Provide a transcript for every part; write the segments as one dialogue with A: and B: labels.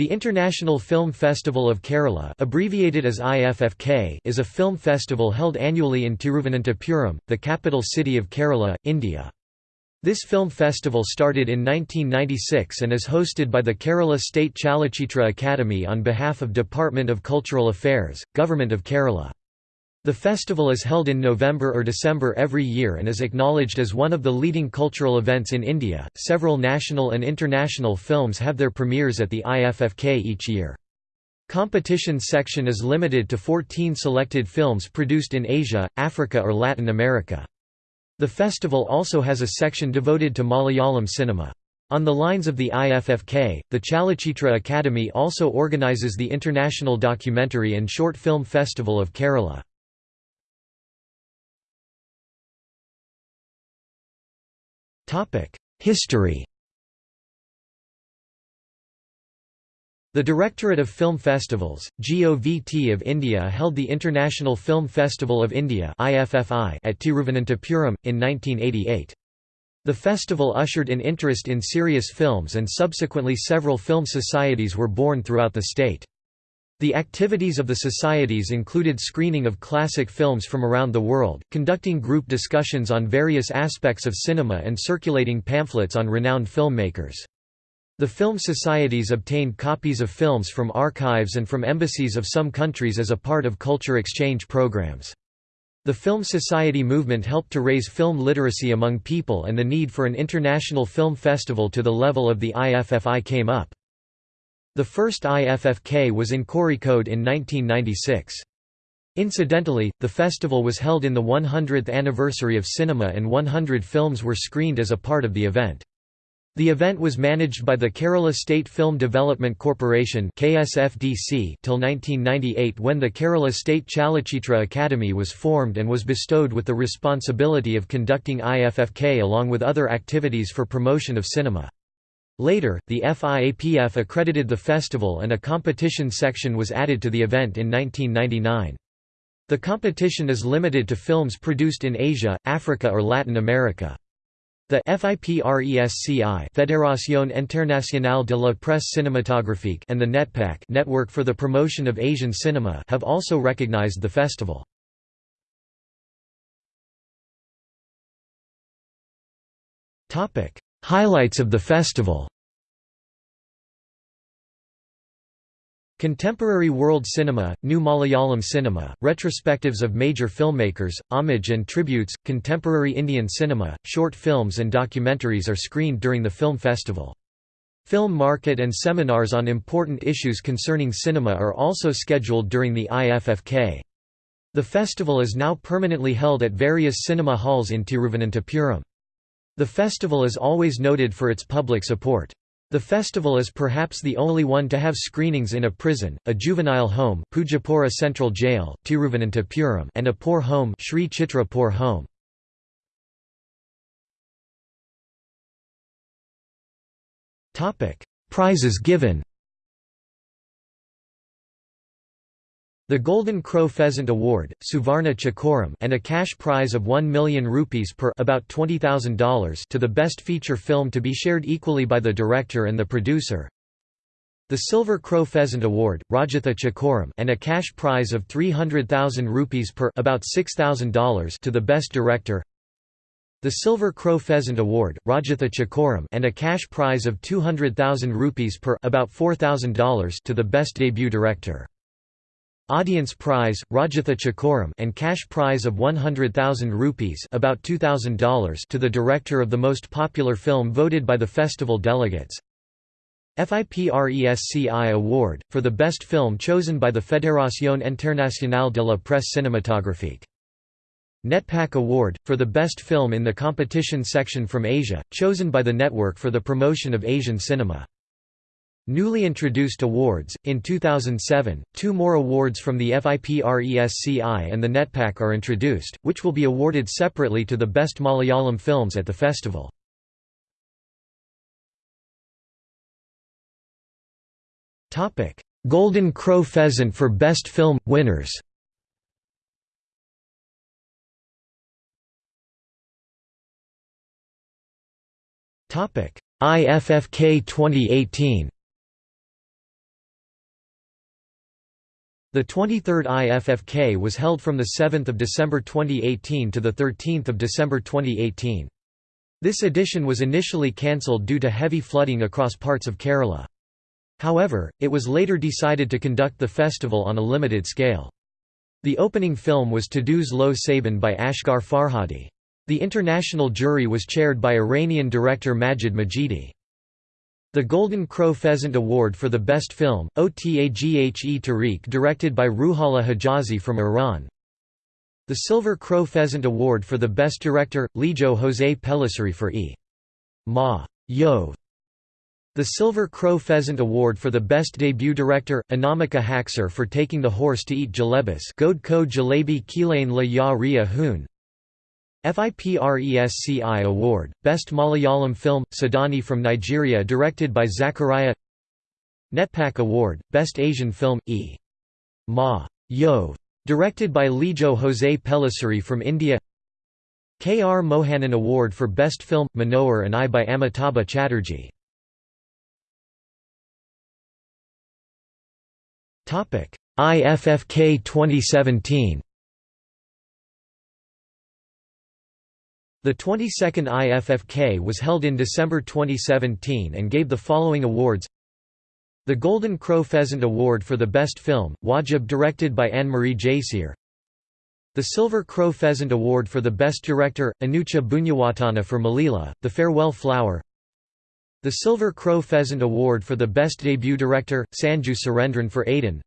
A: The International Film Festival of Kerala abbreviated as IFFK is a film festival held annually in Tiruvananthapuram, the capital city of Kerala, India. This film festival started in 1996 and is hosted by the Kerala State Chalachitra Academy on behalf of Department of Cultural Affairs, Government of Kerala. The festival is held in November or December every year and is acknowledged as one of the leading cultural events in India. Several national and international films have their premieres at the IFFK each year. Competition section is limited to 14 selected films produced in Asia, Africa or Latin America. The festival also has a section devoted to Malayalam cinema. On the lines of the IFFK, the Chalachitra Academy also organizes the International Documentary and Short Film Festival of Kerala. History The Directorate of Film Festivals, GOVT of India held the International Film Festival of India at Tiruvananthapuram, in 1988. The festival ushered in interest in serious films and subsequently several film societies were born throughout the state. The activities of the societies included screening of classic films from around the world, conducting group discussions on various aspects of cinema and circulating pamphlets on renowned filmmakers. The film societies obtained copies of films from archives and from embassies of some countries as a part of culture exchange programs. The Film Society movement helped to raise film literacy among people and the need for an international film festival to the level of the IFFI came up. The first IFFK was in Kozhikode in 1996. Incidentally, the festival was held in the 100th anniversary of cinema and 100 films were screened as a part of the event. The event was managed by the Kerala State Film Development Corporation KSFDC till 1998 when the Kerala State Chalachitra Academy was formed and was bestowed with the responsibility of conducting IFFK along with other activities for promotion of cinema. Later, the FIAPF accredited the festival and a competition section was added to the event in 1999. The competition is limited to films produced in Asia, Africa or Latin America. The FIPRESCI Fédération Internationale de la Presse Cinématographique and the NETPAC Network for the Promotion of Asian Cinema have also recognized the festival. Highlights of the festival Contemporary World Cinema, New Malayalam Cinema, retrospectives of major filmmakers, homage and tributes, contemporary Indian cinema, short films and documentaries are screened during the film festival. Film market and seminars on important issues concerning cinema are also scheduled during the IFFK. The festival is now permanently held at various cinema halls in Tiruvananthapuram. The festival is always noted for its public support. The festival is perhaps the only one to have screenings in a prison, a juvenile home Poojappura Central Jail, Tiruvananthapuram and a poor home Sri Chitra Poor Home. Prizes given The Golden Crow Pheasant Award, Suvarna Chakoram and a cash prize of 1 million rupees per about $20,000 to the best feature film to be shared equally by the director and the producer. The Silver Crow Pheasant Award, Rajatha Chakoram and a cash prize of 300,000 rupees per about $6,000 to the best director. The Silver Crow Pheasant Award, Rajatha Chakoram and a cash prize of 200,000 rupees per about $4,000 to the best debut director. Audience prize, Rajatha Chakoram and cash prize of 100,000 rupees about $2,000 to the director of the most popular film voted by the festival delegates. FIPRESCI Award, for the best film chosen by the Fédération Internationale de la Presse Cinématographique. NETPAC Award, for the best film in the competition section from Asia, chosen by the Network for the Promotion of Asian Cinema. Newly introduced awards, in 2007, two more awards from the FIPRESCI and the NETPAC are introduced, which will be awarded separately to the best Malayalam films at the festival. Golden Crow Pheasant for Best Film – Winners. IFFK 2018 The 23rd IFFK was held from 7 December 2018 to 13 December 2018. This edition was initially cancelled due to heavy flooding across parts of Kerala. However, it was later decided to conduct the festival on a limited scale. The opening film was Todos Lo Saben by Asghar Farhadi. The international jury was chaired by Iranian director Majid Majidi. The Golden Crow Pheasant Award for the Best Film, Otaghe Tariq directed by Ruhollah Hijazi from Iran. The Silver Crow Pheasant Award for the Best Director, Lijo José Pellicer for E. Ma. Yov. The Silver Crow Pheasant Award for the Best Debut Director, Anamika Haksar for Taking the Horse to Eat Jalebis God Ko Jalebi Kilain La Ya Ria Hoon FIPRESCI Award, Best Malayalam Film, Sudani from Nigeria directed by Zachariah NETPAC Award, Best Asian Film, E. Ma. Yov. Directed by Lijo José Pellicer from India K. R. Mohanan Award for Best Film, Manohar and I by Amitabh Chatterjee IFFK 2017 The 22nd IFFK was held in December 2017 and gave the following awards. The Golden Crow Pheasant Award for the Best Film, Wajib directed by Anne-Marie Jayasinghe The Silver Crow Pheasant Award for the Best Director, Anucha Bunyawatana for Malila, The Farewell Flower. The Silver Crow Pheasant Award for the Best Debut Director, Sanju Surendran for Aiden.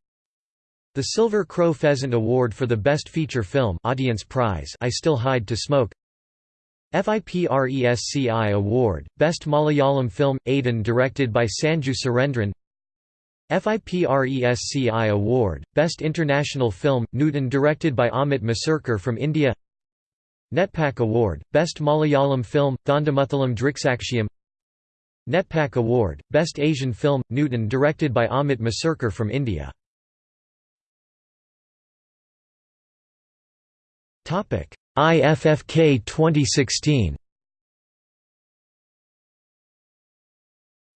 A: The Silver Crow Pheasant Award for the Best Feature Film Audience Prize I Still Hide to Smoke FIPRESCI Award, Best Malayalam Film, Aiden directed by Sanju Surendran. FIPRESCI Award, Best International Film, Newton directed by Amit Masurkar from India. NETPAC Award, Best Malayalam Film, Thondamuthalam Driksakshiyam. NETPAC Award, Best Asian Film, Newton directed by Amit Masurkar from India IFFK 2016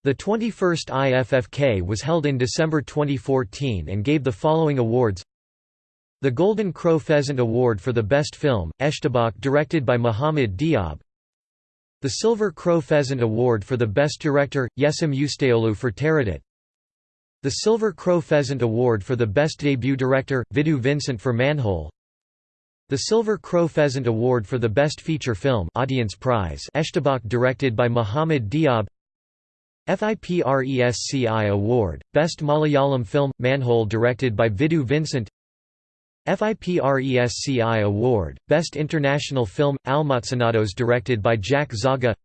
A: The 21st IFFK was held in December 2014 and gave the following awards. The Golden Crow Pheasant Award for the Best Film, Eshtabak directed by Muhammad Diab. The Silver Crow Pheasant Award for the Best Director, Yesim Ustaoglu for Teradit The Silver Crow Pheasant Award for the Best Debut Director, Vidhu Vincent for Manhole the Silver Crow Pheasant Award for the Best Feature Film Audience Prize Eshtabak directed by Muhammad Diab. FIPRESCI Award, Best Malayalam Film, Manhole directed by Vidhu Vincent. FIPRESCI Award, Best International Film, Almacenados directed by Jack Zagha.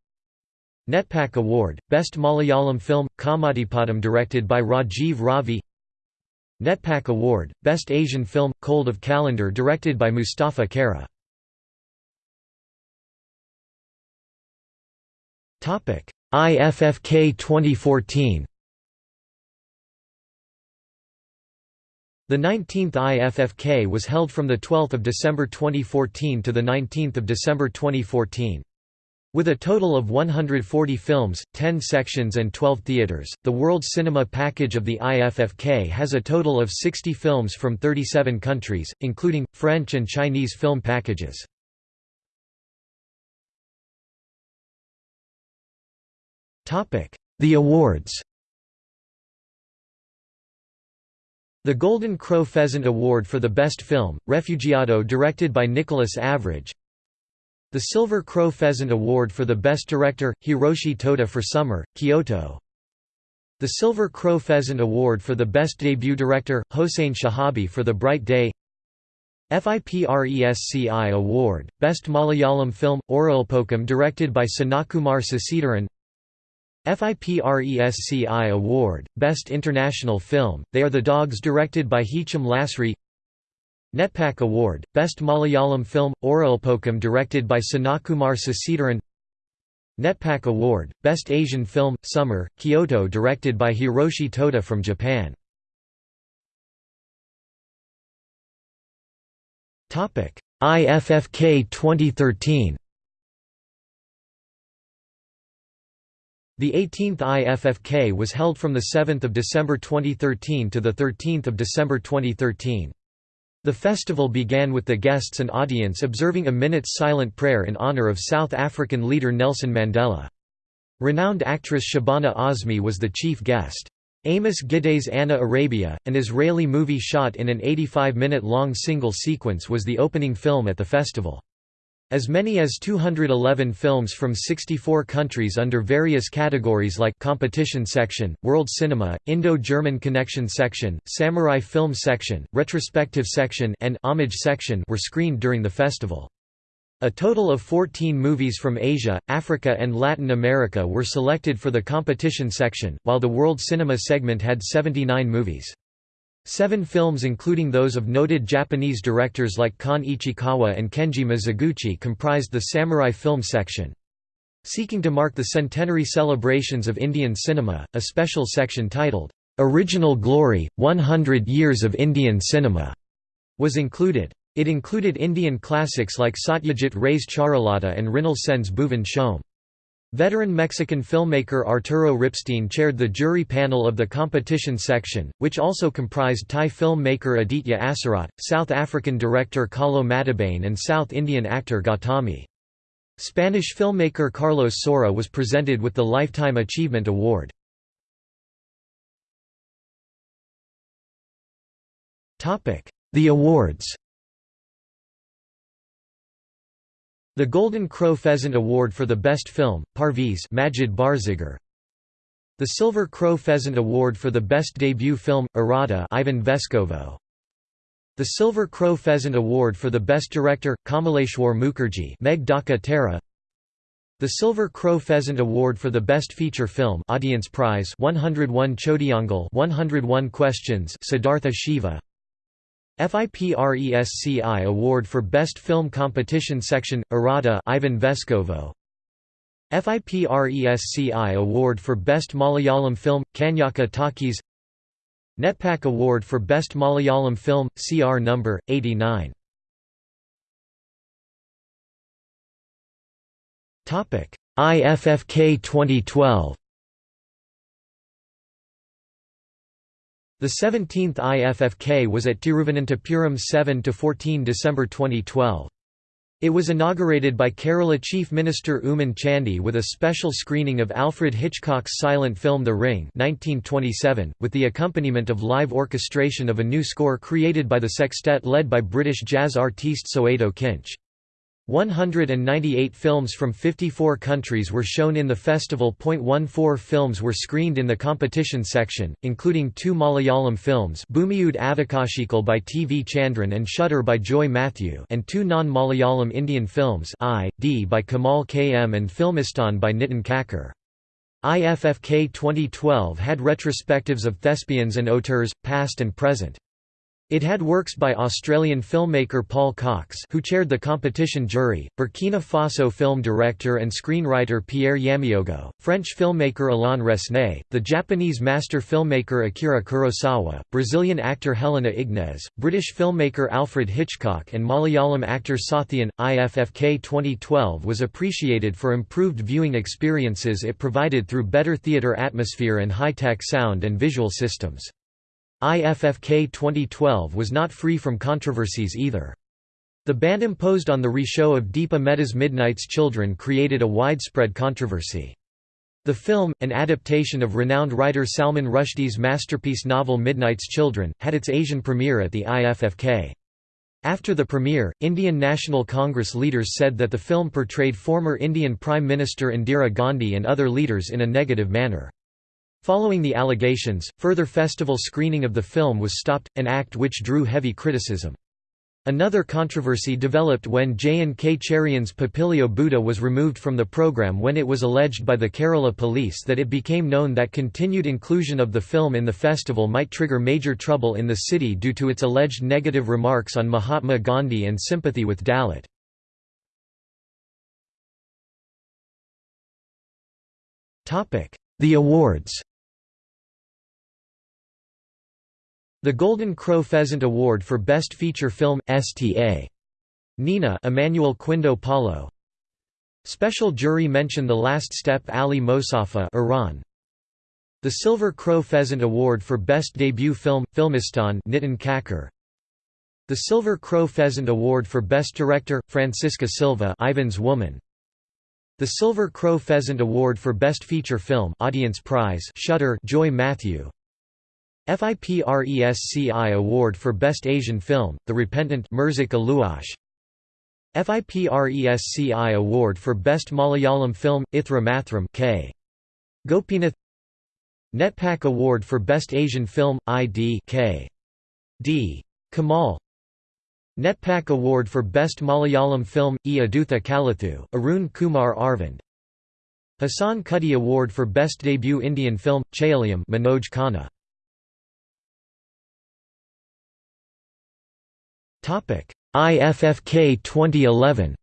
A: NETPAC Award, Best Malayalam Film, Kammatipaadam directed by Rajiv Ravi NETPAC Award, Best Asian Film, Cold of Kalandar directed by Mustafa Kara. IFFK 2014 The 19th IFFK was held from 12 December 2014 to 19 December 2014. With a total of 140 films, 10 sections and 12 theaters, the World Cinema Package of the IFFK has a total of 60 films from 37 countries, including, French and Chinese film packages. The awards The Golden Crow Pheasant Award for the Best Film, Refugiado directed by Nicholas Avrage the Silver Crow Pheasant Award for the Best Director, Hiroshi Toda for Summer, Kyoto. The Silver Crow Pheasant Award for the Best Debut Director, Hossein Shahabi for The Bright Day. FIPRESCI Award, Best Malayalam Film, Oralpokam directed by Sanakumar Sasidharan FIPRESCI Award, Best International Film, They Are the Dogs directed by Hicham Lasri NETPAC Award, Best Malayalam Film, Oralpokam directed by Sanakumar Sasidharan NETPAC Award, Best Asian Film, Summer, Kyoto directed by Hiroshi Toda from Japan. IFFK 2013 The 18th IFFK was held from 7 December 2013 to 13 December 2013. The festival began with the guests and audience observing a minute's silent prayer in honor of South African leader Nelson Mandela. Renowned actress Shabana Azmi was the chief guest. Amos Gitai's Ana Arabia, an Israeli movie shot in an 85-minute-long single sequence was the opening film at the festival. As many as 211 films from 64 countries under various categories like Competition Section, World Cinema, Indo-German Connection Section, Samurai Film Section, Retrospective Section and Homage Section were screened during the festival. A total of 14 movies from Asia, Africa and Latin America were selected for the competition section, while the World Cinema segment had 79 movies. Seven films including those of noted Japanese directors like Kon Ichikawa and Kenji Mizoguchi comprised the Samurai Film section. Seeking to mark the centenary celebrations of Indian cinema, a special section titled, "'Original Glory, 100 Years of Indian Cinema' was included. It included Indian classics like Satyajit Ray's Charulata and Mrinal Sen's Bhuvan Shome. Veteran Mexican filmmaker Arturo Ripstein chaired the jury panel of the competition section, which also comprised Thai filmmaker Aditya Assarat, South African director Kalo Matabane and South Indian actor Gautami. Spanish filmmaker Carlos Saura was presented with the Lifetime Achievement Award. The awards The Golden Crow Pheasant Award for the Best Film, Parviz Majid Barzegar. The Silver Crow Pheasant Award for the Best Debut Film, Irada Ivan Veskovo. The Silver Crow Pheasant Award for the Best Director, Kamaleshwar Mukherjee Meg Dhaka Tara. The Silver Crow Pheasant Award for the Best Feature Film Audience Prize 101 Chodiyangal 101 Questions Siddhartha Shiva FIPRESCI Award for Best Film Competition Section, Irada Ivan Veskovo FIPRESCI Award for Best Malayalam Film, Kanyaka Talkies NETPAC Award for Best Malayalam Film, CR No. 89 IFFK 2012 The 17th IFFK was at Tiruvananthapuram 7–14 December 2012. It was inaugurated by Kerala Chief Minister Oommen Chandy with a special screening of Alfred Hitchcock's silent film The Ring 1927, with the accompaniment of live orchestration of a new score created by the sextet led by British jazz artiste Soweto Kinch. 198 films from 54 countries were shown in the festival. 14 films were screened in the competition section, including two Malayalam films Bhumiyude Avakashikal by T. V. Chandran and Shutter by Joy Matthew and two non-Malayalam Indian films I, D by Kamal K. M. and Filmistan by Nitin Kakkar. IFFK 2012 had retrospectives of thespians and auteurs, past and present. It had works by Australian filmmaker Paul Cox who chaired the competition jury, Burkina Faso film director and screenwriter Pierre Yaméogo, French filmmaker Alain Resnais, the Japanese master filmmaker Akira Kurosawa, Brazilian actor Helena Ignez, British filmmaker Alfred Hitchcock and Malayalam actor Sathyan. IFFK 2012 was appreciated for improved viewing experiences it provided through better theatre atmosphere and high-tech sound and visual systems. IFFK 2012 was not free from controversies either. The ban imposed on the re-show of Deepa Mehta's Midnight's Children created a widespread controversy. The film, an adaptation of renowned writer Salman Rushdie's masterpiece novel Midnight's Children, had its Asian premiere at the IFFK. After the premiere, Indian National Congress leaders said that the film portrayed former Indian Prime Minister Indira Gandhi and other leaders in a negative manner. Following the allegations, further festival screening of the film was stopped, an act which drew heavy criticism. Another controversy developed when Jayan K. Cherian's Papilio Buddha was removed from the program when it was alleged by the Kerala police that it became known that continued inclusion of the film in the festival might trigger major trouble in the city due to its alleged negative remarks on Mahatma Gandhi and sympathy with Dalit. The awards The Golden Crow Pheasant Award for Best Feature Film, STA. Nina Emmanuel Quindo Paulo Special jury mention The Last Step Ali Mosafa Iran. The Silver Crow Pheasant Award for Best Debut Film, Filmistan Nitin Kakkar. The Silver Crow Pheasant Award for Best Director, Francisca Silva Ivan's Woman. The Silver Crow Pheasant Award for Best Feature Film Audience Prize Shutter Joy Matthew. FIPRESCI Award for Best Asian Film, The Repentant. FIPRESCI Award for Best Malayalam Film, Ithra Mathram K. Gopinath NETPAC Award for Best Asian Film, ID K. D. Kamal NETPAC Award for Best Malayalam Film, E. Adutha Kalathu, Arun Kumar Arvind Hassan Kutty Award for Best Debut Indian Film, Chayalayam Manoj Khanna IFFK 2011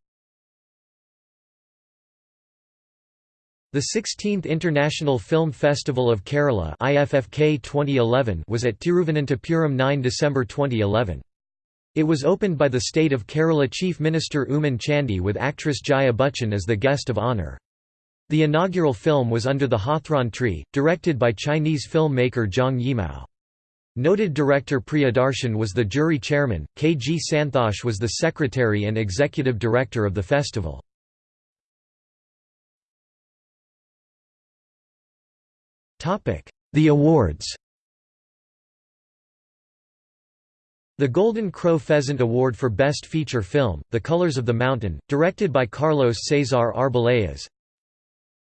A: The 16th International Film Festival of Kerala IFFK 2011 was at Tiruvananthapuram 9 December 2011. It was opened by the state of Kerala Chief Minister Oommen Chandy with actress Jaya Bachchan as the guest of honour. The inaugural film was Under the Hawthorn Tree, directed by Chinese filmmaker Zhang Yimou. Noted director Priyadarshan was the jury chairman, K. G. Santhosh was the secretary and executive director of the festival. The awards The Golden Crow Pheasant Award for Best Feature Film, The Colors of the Mountain, directed by Carlos Cesar Arbeláez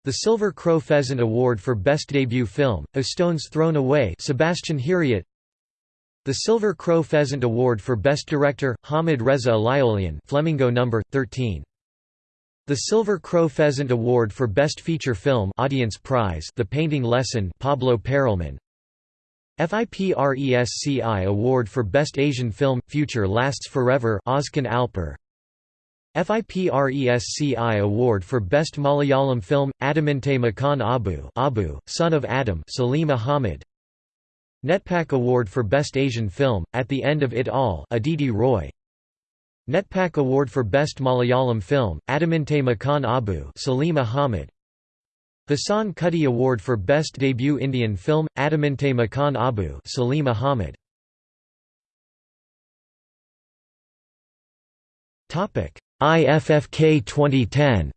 A: the Silver Crow Pheasant Award for Best Debut Film, A Stone's Thrown Away Sebastian Hiriart the Silver Crow Pheasant Award for Best Director, Hamid Reza Aligholian Flamingo No. 13. The Silver Crow Pheasant Award for Best Feature Film Audience Prize The Painting Lesson Pablo Perelman FIPRESCI Award for Best Asian Film Future Lasts Forever Ozkan Alper FIPRESCI Award for Best Malayalam Film Adamante Makan Abu Abu Son of Adam Salim Ahmed NETPAC Award for Best Asian Film, At the End of It All Aditi Roy. NETPAC Award for Best Malayalam Film, Adamante Makan Abu Salim Ahmed. Hassan Kutty Award for Best Debut Indian Film, Adamante Makan Abu Salim Ahmed. IFFK 2010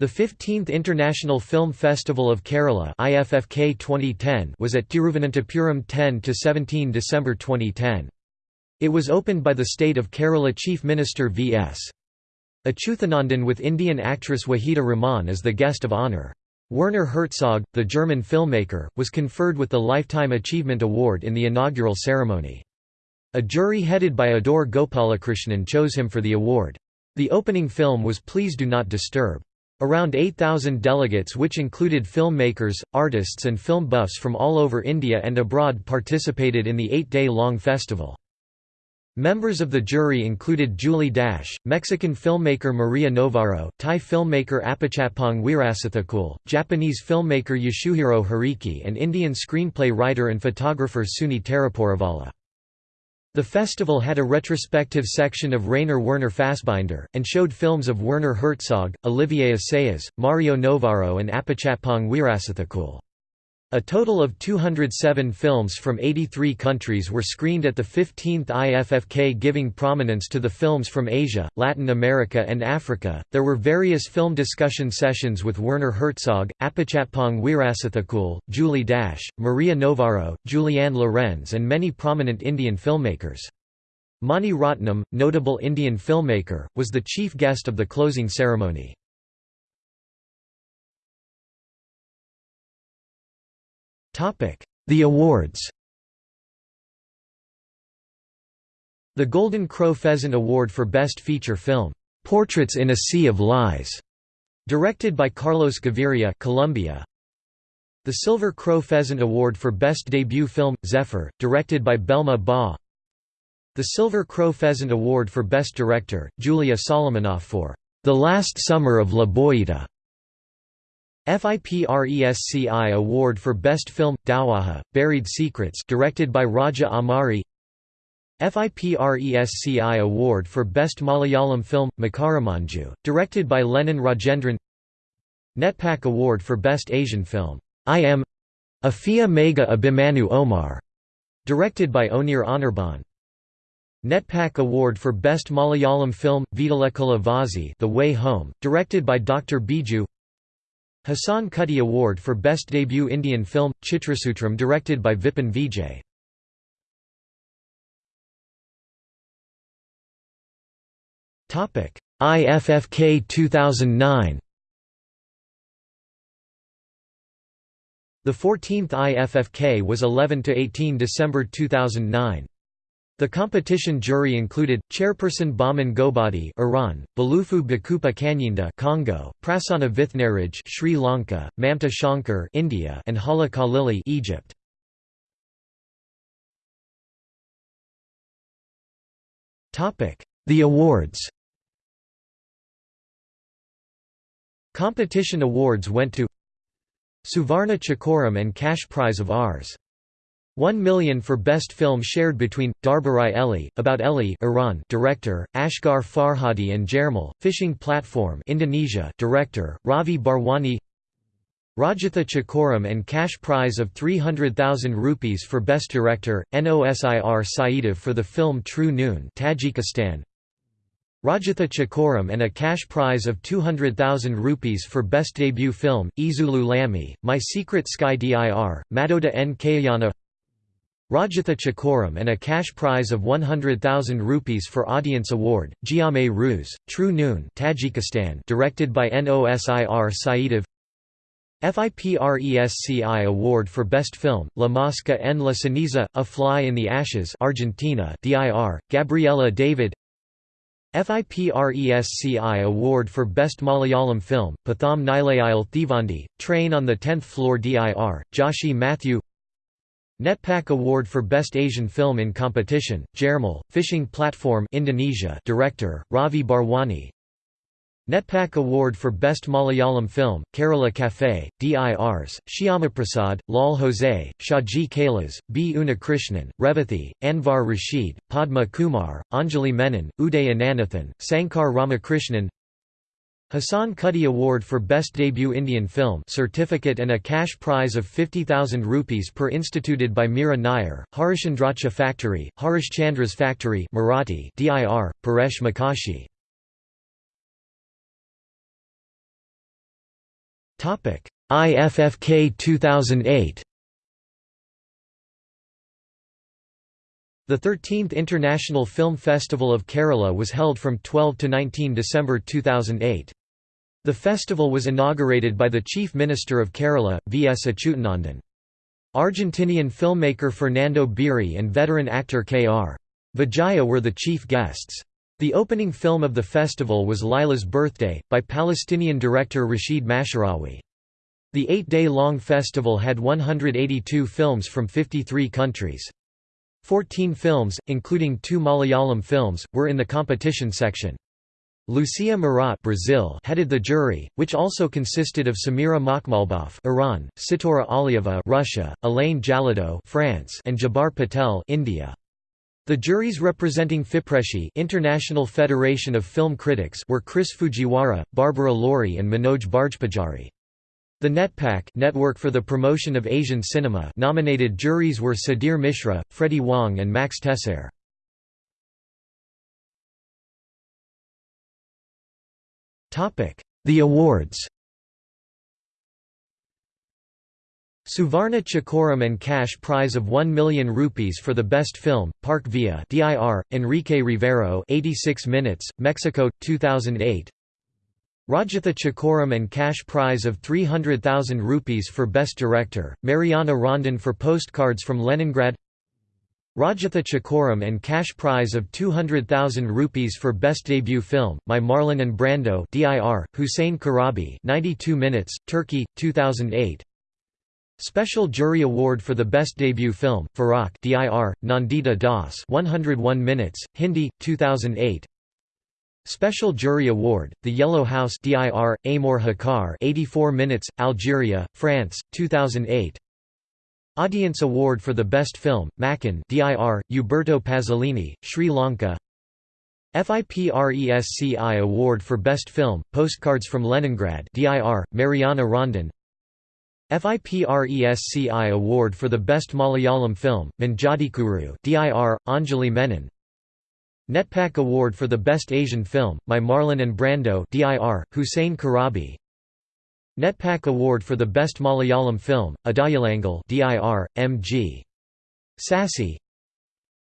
A: The 15th International Film Festival of Kerala IFFK 2010 was at Tiruvananthapuram 10–17 December 2010. It was opened by the state of Kerala Chief Minister V.S. Achuthanandan with Indian actress Waheeda Rehman as the guest of honour. Werner Herzog, the German filmmaker, was conferred with the Lifetime Achievement Award in the inaugural ceremony. A jury headed by Adoor Gopalakrishnan chose him for the award. The opening film was Please Do Not Disturb. Around 8,000 delegates which included filmmakers, artists and film buffs from all over India and abroad participated in the eight-day-long festival. Members of the jury included Julie Dash, Mexican filmmaker Maria Novaro, Thai filmmaker Apichatpong Weerasethakul, Japanese filmmaker Yasuhiro Hariki and Indian screenplay writer and photographer Suni Terupuravala. The festival had a retrospective section of Rainer Werner Fassbinder, and showed films of Werner Herzog, Olivier Assayas, Mario Novaro and Apichatpong Weerasethakul. A total of 207 films from 83 countries were screened at the 15th IFFK, giving prominence to the films from Asia, Latin America, and Africa. There were various film discussion sessions with Werner Herzog, Apichatpong Weerasethakul, Julie Dash, Maria Novaro, Julianne Lorenz, and many prominent Indian filmmakers. Mani Ratnam, notable Indian filmmaker, was the chief guest of the closing ceremony. The awards. The Golden Crow Pheasant Award for Best Feature Film, "'Portraits in a Sea of Lies' directed by Carlos Gaviria Colombia. The Silver Crow Pheasant Award for Best Debut Film, Zephyr, directed by Belma Ba. The Silver Crow Pheasant Award for Best Director, Julia Solomonoff for "'The Last Summer of La Boyita' FIPRESCI Award for Best Film, Dawaha, Buried Secrets directed by Raja Amari FIPRESCI Award for Best Malayalam Film – Makaramanju, directed by Lenin Rajendran NETPAC Award for Best Asian Film, I Am Afia Mega Abhimanyu Omar, directed by Onir Anirban. NETPAC Award for Best Malayalam Film, Vidalekula Vazi The Way Home, directed by Dr. Biju Hassan Kutty Award for Best Debut Indian Film, Chitrasutram directed by Vipin Vijay IFFK 2009 The 14th IFFK was 11–18 December 2009. The competition jury included chairperson Bahman Ghobadi, Iran; Balufu Bakupa Kanyinda, Congo; Prasanna Vithnaraj, Sri Lanka; Mamta Shankar, India; and Hala Khalili, Egypt. Topic: The awards. Competition awards went to Suvarna Chakoram and cash prize of Rs. 1 million for best film shared between Darbarai Eli, about Eli, Iran, director, Asghar Farhadi and Jermal, Fishing Platform, Indonesia, director, Ravi Bharwani. Rajatha Chakoram and cash prize of 300,000 rupees for best director, Nosir Saidov for the film True Noon, Tajikistan. Rajatha Chakoram and a cash prize of 200,000 rupees for best debut film, Izulu Lami, My Secret Sky dir, Madoda N. Kayana Rajatha Chakoram and a cash prize of 100,000 rupees for Audience Award, Giame Ruse, True Noon Tajikistan directed by Nosir Saidov. FIPRESCI Award for Best Film, La Mosca en la Ceniza, A Fly in the Ashes Argentina DIR, Gabriela David. FIPRESCI Award for Best Malayalam Film, Patham Nilayil Thivandi, Train on the 10th Floor DIR, Joshi Matthew NETPAC Award for Best Asian Film in Competition, Jermal, Fishing Platform Indonesia Director, Ravi Bharwani NETPAC Award for Best Malayalam Film, Kerala Cafe, DIRs, Shyamaprasad, Lal Jose, Shaji Kailas, B. Unnikrishnan, Revathi, Anvar Rashid, Padma Kumar, Anjali Menon, Uday Ananthan, Sankar Ramakrishnan Hassan Kutty Award for Best Debut Indian Film certificate and a cash prize of 50,000 rupees per instituted by Meera Nair, Harishandracha Factory, Harishchandra's Factory Marathi DIR, Paresh Mokashi. IFFK 2008 The 13th International Film Festival of Kerala was held from 12 to 19 December 2008. The festival was inaugurated by the Chief Minister of Kerala, V. S. Achuthanandan. Argentinian filmmaker Fernando Birri and veteran actor K.R. Vijaya were the chief guests. The opening film of the festival was Lila's Birthday, by Palestinian director Rashid Masharawi. The eight-day-long festival had 182 films from 53 countries. Fourteen films, including two Malayalam films, were in the competition section. Lucia Murat Brazil headed the jury, which also consisted of Samira Makhmalbaf Iran, Sitora Alieva Russia, Elaine Jalado France, and Jabbar Patel India. The juries representing FIPRESCI International Federation of Film Critics were Chris Fujiwara, Barbara Laurie and Manoj Bajpajari. The NETPAC Network for the Promotion of Asian Cinema nominated juries were Sudhir Mishra, Freddie Wong and Max Tessier. The awards Suvarna Chakoram and cash prize of 1 million rupees for the best film, Parque Vía DIR, Enrique Rivero 86 minutes, Mexico, 2008 Rajatha Chakoram and cash prize of 300,000 rupees for best director, Mariana Rondon for postcards from Leningrad Rajatha Chakoram and cash prize of 200,000 rupees for best debut film, My Marlon and Brando DIR, Hüseyin Karabey 92 minutes, Turkey, 2008 Special Jury Award for the Best Debut Film, Farak DIR, Nandita Das 101 minutes, Hindi, 2008 Special Jury Award, The Yellow House DIR, Amor Hakar 84 minutes, Algeria, France, 2008 Audience Award for the Best Film, Makkan DIR, Uberto Pasolini, Sri Lanka. FIPRESCI Award for Best Film, Postcards from Leningrad DIR, Mariana Rondon. FIPRESCI Award for the Best Malayalam Film, Manjadikuru DIR, Anjali Menon. NETPAC Award for the Best Asian Film, My Marlon and Brando DIR, Hüseyin Karabey NETPAC Award for the Best Malayalam Film, Adayalangal DIR, M.G. Sassi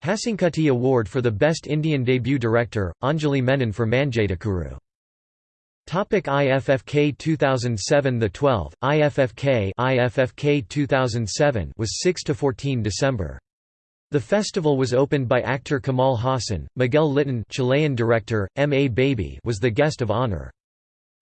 A: Hasankutti Award for the Best Indian Debut Director, Anjali Menon for Manjadikuru. Topic IFFK 2007 The 12 IFFK IFFK 2007 was 6 to 14 December. The festival was opened by actor Kamal Haasan. Miguel Littín, Chilean director, M. A. Baby was the guest of honor.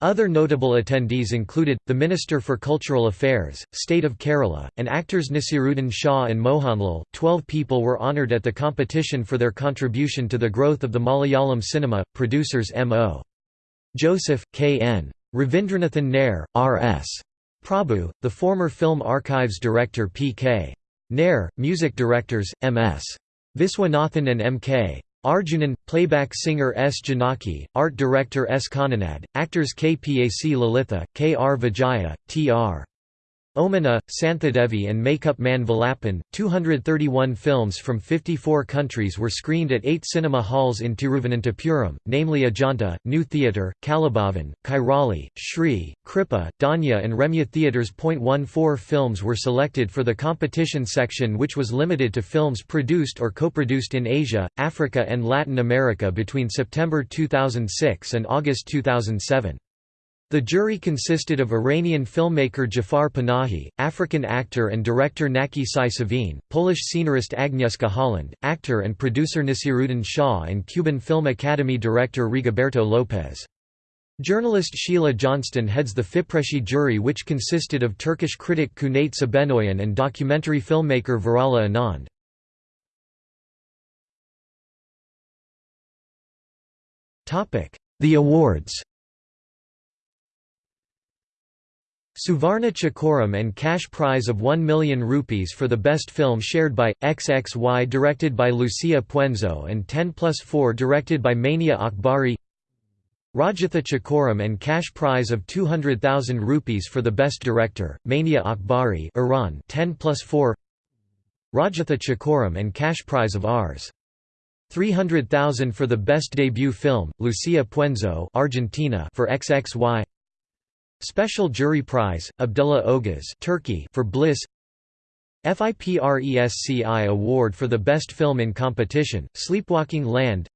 A: Other notable attendees included, the Minister for Cultural Affairs, State of Kerala, and actors Naseeruddin Shah and Mohanlal. Twelve people were honoured at the competition for their contribution to the growth of the Malayalam cinema, producers M.O. Joseph, K.N. Ravindranathan Nair, R.S. Prabhu, the former Film Archives director P.K. Nair, music directors, M.S. Viswanathan and M.K. Arjunan, playback singer S. Janaki, art director S. Kananad, actors K. P. A. C. Lalitha, K. R. Vijaya, T. R. Omana, Santhadevi and Makeup Man Valapan. 231 films from 54 countries were screened at eight cinema halls in Tiruvananthapuram, namely Ajanta, New Theatre, Kalabhavan, Kairali, Shri, Kripa, Danya and Remya Theatres. 14 films were selected for the competition section which was limited to films produced or co-produced in Asia, Africa and Latin America between September 2006 and August 2007. The jury consisted of Iranian filmmaker Jafar Panahi, African actor and director Naki Sai Polish scenarist Agnieszka Holland, actor and producer Naseeruddin Shah and Cuban Film Academy director Rigoberto Lopez. Journalist Sheila Johnston heads the FIPRESCI jury which consisted of Turkish critic Cüneyt Sabenoyan and documentary filmmaker Varala Anand. The awards Suvarna Chakoram and cash prize of 1 million rupees for the best film shared by, XXY directed by Lucia Puenzo and 10 plus 4 directed by Mania Akbari. Rajatha Chakoram and cash prize of 200,000 rupees for the best director, Mania Akbari Iran 10 plus 4 Rajatha Chakoram and cash prize of Rs. 300,000 for the best debut film, Lucia Puenzo Argentina for XXY Special Jury Prize, Abdullah Oguz Turkey for Bliss. FIPRESCI Award for the Best Film in Competition, Sleepwalking Land.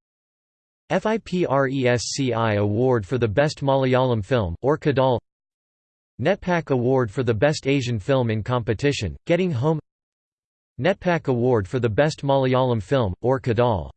A: FIPRESCI Award for the Best Malayalam Film, Ore Kadal. NETPAC Award for the Best Asian Film in Competition, Getting Home. NETPAC Award for the Best Malayalam Film, Ore Kadal